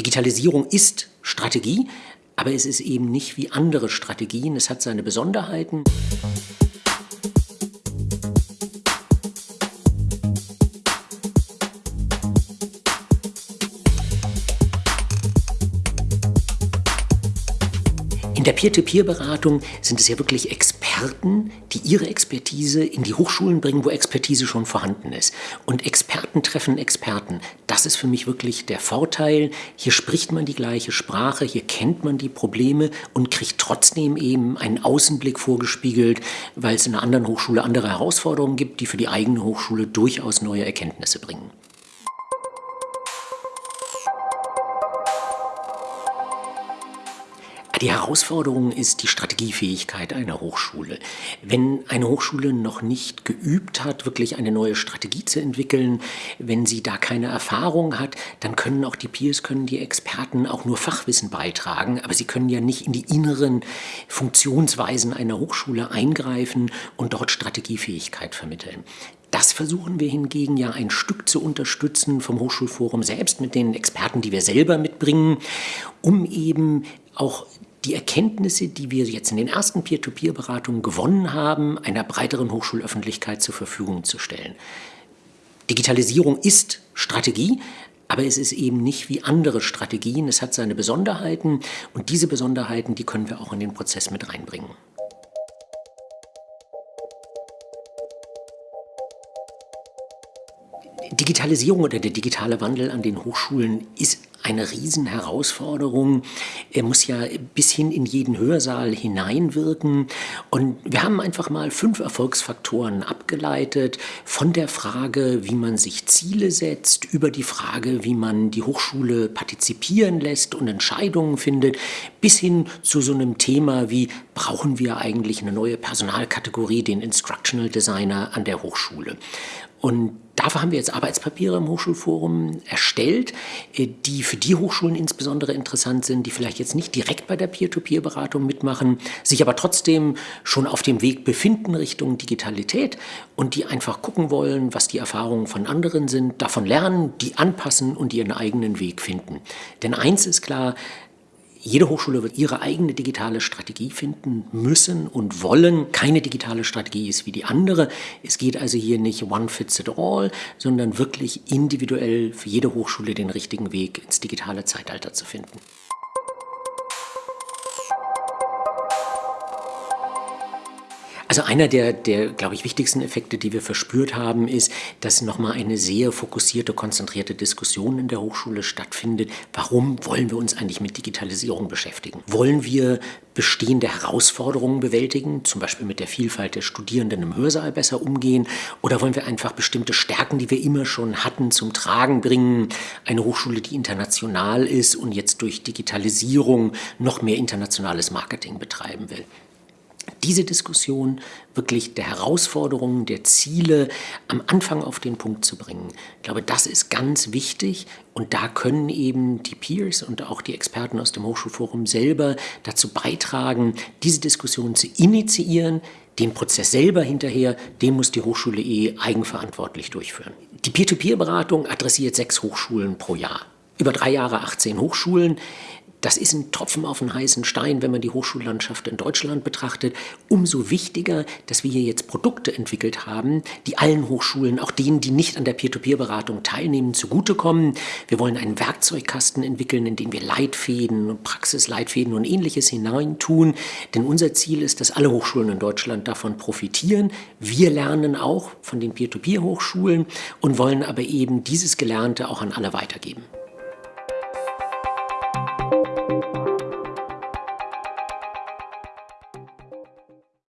Digitalisierung ist Strategie, aber es ist eben nicht wie andere Strategien. Es hat seine Besonderheiten. In der Peer-to-Peer-Beratung sind es ja wirklich Experten, die ihre Expertise in die Hochschulen bringen, wo Expertise schon vorhanden ist. Und Experten treffen Experten. Das ist für mich wirklich der Vorteil. Hier spricht man die gleiche Sprache, hier kennt man die Probleme und kriegt trotzdem eben einen Außenblick vorgespiegelt, weil es in einer anderen Hochschule andere Herausforderungen gibt, die für die eigene Hochschule durchaus neue Erkenntnisse bringen. Die Herausforderung ist die Strategiefähigkeit einer Hochschule. Wenn eine Hochschule noch nicht geübt hat, wirklich eine neue Strategie zu entwickeln, wenn sie da keine Erfahrung hat, dann können auch die Peers, können die Experten auch nur Fachwissen beitragen, aber sie können ja nicht in die inneren Funktionsweisen einer Hochschule eingreifen und dort Strategiefähigkeit vermitteln. Das versuchen wir hingegen ja ein Stück zu unterstützen vom Hochschulforum selbst mit den Experten, die wir selber mitbringen, um eben auch die Erkenntnisse, die wir jetzt in den ersten Peer-to-Peer-Beratungen gewonnen haben, einer breiteren Hochschulöffentlichkeit zur Verfügung zu stellen. Digitalisierung ist Strategie, aber es ist eben nicht wie andere Strategien. Es hat seine Besonderheiten und diese Besonderheiten, die können wir auch in den Prozess mit reinbringen. Digitalisierung oder der digitale Wandel an den Hochschulen ist eine Riesenherausforderung. Er muss ja bis hin in jeden Hörsaal hineinwirken. Und wir haben einfach mal fünf Erfolgsfaktoren abgeleitet von der Frage, wie man sich Ziele setzt, über die Frage, wie man die Hochschule partizipieren lässt und Entscheidungen findet, bis hin zu so einem Thema wie, brauchen wir eigentlich eine neue Personalkategorie, den Instructional Designer an der Hochschule. Und dafür haben wir jetzt Arbeitspapiere im Hochschulforum erstellt, äh, die für die Hochschulen insbesondere interessant sind, die vielleicht jetzt nicht direkt bei der Peer-to-Peer-Beratung mitmachen, sich aber trotzdem schon auf dem Weg befinden Richtung Digitalität und die einfach gucken wollen, was die Erfahrungen von anderen sind, davon lernen, die anpassen und ihren eigenen Weg finden. Denn eins ist klar, jede Hochschule wird ihre eigene digitale Strategie finden müssen und wollen. Keine digitale Strategie ist wie die andere. Es geht also hier nicht one fits it all, sondern wirklich individuell für jede Hochschule den richtigen Weg ins digitale Zeitalter zu finden. Also einer der, der glaube ich, wichtigsten Effekte, die wir verspürt haben, ist, dass nochmal eine sehr fokussierte, konzentrierte Diskussion in der Hochschule stattfindet. Warum wollen wir uns eigentlich mit Digitalisierung beschäftigen? Wollen wir bestehende Herausforderungen bewältigen, zum Beispiel mit der Vielfalt der Studierenden im Hörsaal besser umgehen? Oder wollen wir einfach bestimmte Stärken, die wir immer schon hatten, zum Tragen bringen? Eine Hochschule, die international ist und jetzt durch Digitalisierung noch mehr internationales Marketing betreiben will diese Diskussion wirklich der Herausforderungen, der Ziele am Anfang auf den Punkt zu bringen. Ich glaube, das ist ganz wichtig und da können eben die Peers und auch die Experten aus dem Hochschulforum selber dazu beitragen, diese Diskussion zu initiieren, den Prozess selber hinterher, den muss die Hochschule eh eigenverantwortlich durchführen. Die Peer-to-Peer-Beratung adressiert sechs Hochschulen pro Jahr. Über drei Jahre 18 Hochschulen. Das ist ein Tropfen auf einen heißen Stein, wenn man die Hochschullandschaft in Deutschland betrachtet. Umso wichtiger, dass wir hier jetzt Produkte entwickelt haben, die allen Hochschulen, auch denen, die nicht an der Peer-to-Peer-Beratung teilnehmen, zugutekommen. Wir wollen einen Werkzeugkasten entwickeln, in den wir Leitfäden und Praxisleitfäden und ähnliches hineintun. Denn unser Ziel ist, dass alle Hochschulen in Deutschland davon profitieren. Wir lernen auch von den Peer-to-Peer-Hochschulen und wollen aber eben dieses Gelernte auch an alle weitergeben.